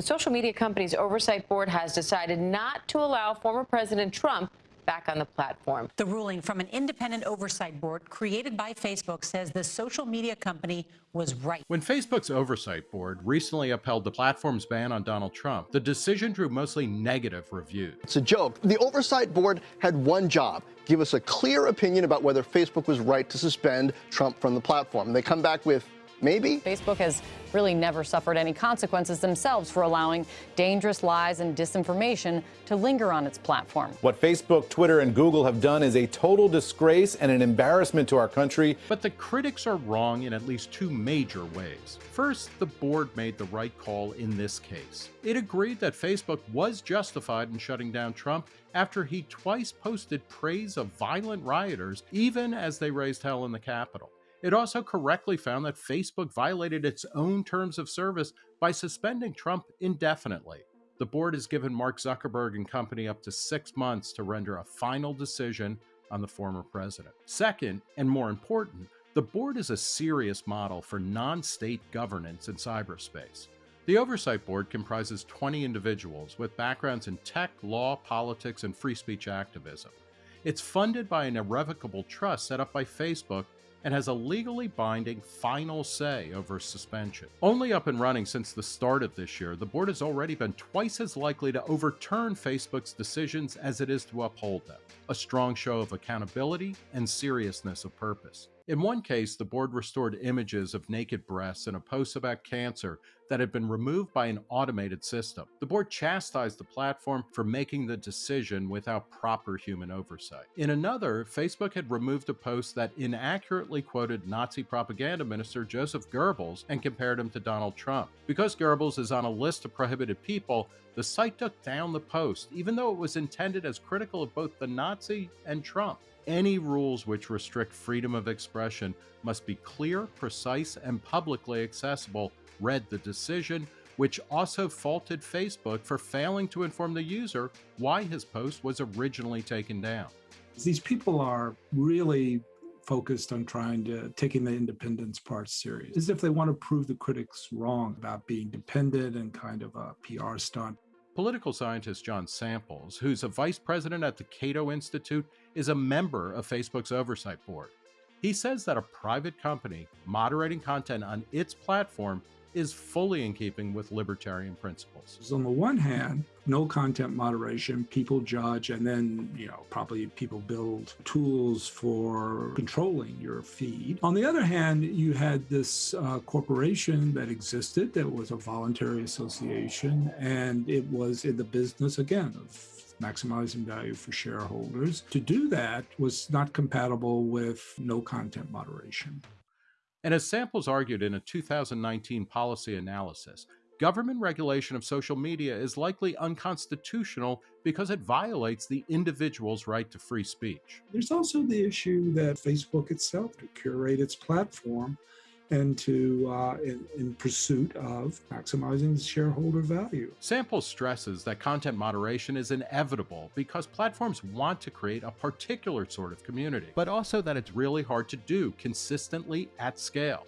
The social media company's oversight board has decided not to allow former President Trump back on the platform. The ruling from an independent oversight board created by Facebook says the social media company was right. When Facebook's oversight board recently upheld the platform's ban on Donald Trump, the decision drew mostly negative reviews. It's a joke. The oversight board had one job give us a clear opinion about whether Facebook was right to suspend Trump from the platform. And they come back with Maybe. Facebook has really never suffered any consequences themselves for allowing dangerous lies and disinformation to linger on its platform. What Facebook, Twitter, and Google have done is a total disgrace and an embarrassment to our country. But the critics are wrong in at least two major ways. First, the board made the right call in this case. It agreed that Facebook was justified in shutting down Trump after he twice posted praise of violent rioters, even as they raised hell in the Capitol. It also correctly found that Facebook violated its own terms of service by suspending Trump indefinitely. The board has given Mark Zuckerberg and company up to six months to render a final decision on the former president. Second, and more important, the board is a serious model for non state governance in cyberspace. The Oversight Board comprises 20 individuals with backgrounds in tech, law, politics, and free speech activism. It's funded by an irrevocable trust set up by Facebook and has a legally binding final say over suspension. Only up and running since the start of this year, the board has already been twice as likely to overturn Facebook's decisions as it is to uphold them, a strong show of accountability and seriousness of purpose. In one case, the board restored images of naked breasts in a post about cancer that had been removed by an automated system. The board chastised the platform for making the decision without proper human oversight. In another, Facebook had removed a post that inaccurately quoted Nazi propaganda minister Joseph Goebbels and compared him to Donald Trump. Because Goebbels is on a list of prohibited people, the site took down the post, even though it was intended as critical of both the Nazi and Trump any rules which restrict freedom of expression must be clear, precise, and publicly accessible, read the decision, which also faulted Facebook for failing to inform the user why his post was originally taken down. These people are really focused on trying to taking the independence part serious, as if they want to prove the critics wrong about being dependent and kind of a PR stunt. Political scientist John Samples, who's a vice president at the Cato Institute, is a member of Facebook's oversight board. He says that a private company moderating content on its platform is fully in keeping with libertarian principles. So on the one hand, no content moderation, people judge, and then, you know, probably people build tools for controlling your feed. On the other hand, you had this uh, corporation that existed that was a voluntary association, and it was in the business, again, of maximizing value for shareholders. To do that was not compatible with no content moderation. And as Samples argued in a 2019 policy analysis, government regulation of social media is likely unconstitutional because it violates the individual's right to free speech. There's also the issue that Facebook itself, to curate its platform, and to uh, in, in, pursuit of maximizing shareholder value. Sample stresses that content moderation is inevitable because platforms want to create a particular sort of community, but also that it's really hard to do consistently at scale.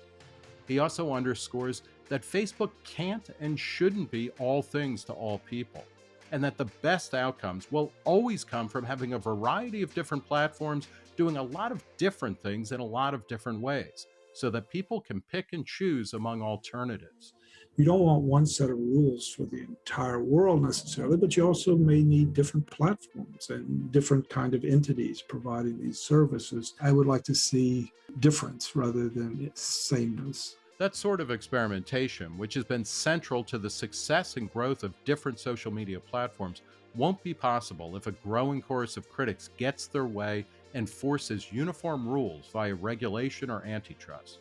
He also underscores that Facebook can't and shouldn't be all things to all people, and that the best outcomes will always come from having a variety of different platforms doing a lot of different things in a lot of different ways so that people can pick and choose among alternatives. You don't want one set of rules for the entire world necessarily, but you also may need different platforms and different kind of entities providing these services. I would like to see difference rather than sameness. That sort of experimentation, which has been central to the success and growth of different social media platforms, won't be possible if a growing chorus of critics gets their way and forces uniform rules via regulation or antitrust.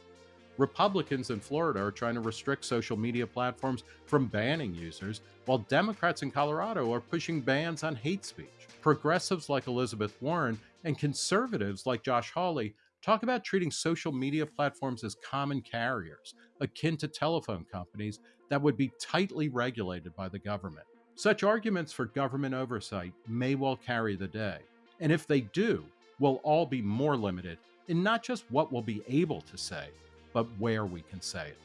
Republicans in Florida are trying to restrict social media platforms from banning users, while Democrats in Colorado are pushing bans on hate speech. Progressives like Elizabeth Warren and conservatives like Josh Hawley talk about treating social media platforms as common carriers, akin to telephone companies that would be tightly regulated by the government. Such arguments for government oversight may well carry the day. And if they do, will all be more limited in not just what we'll be able to say, but where we can say it.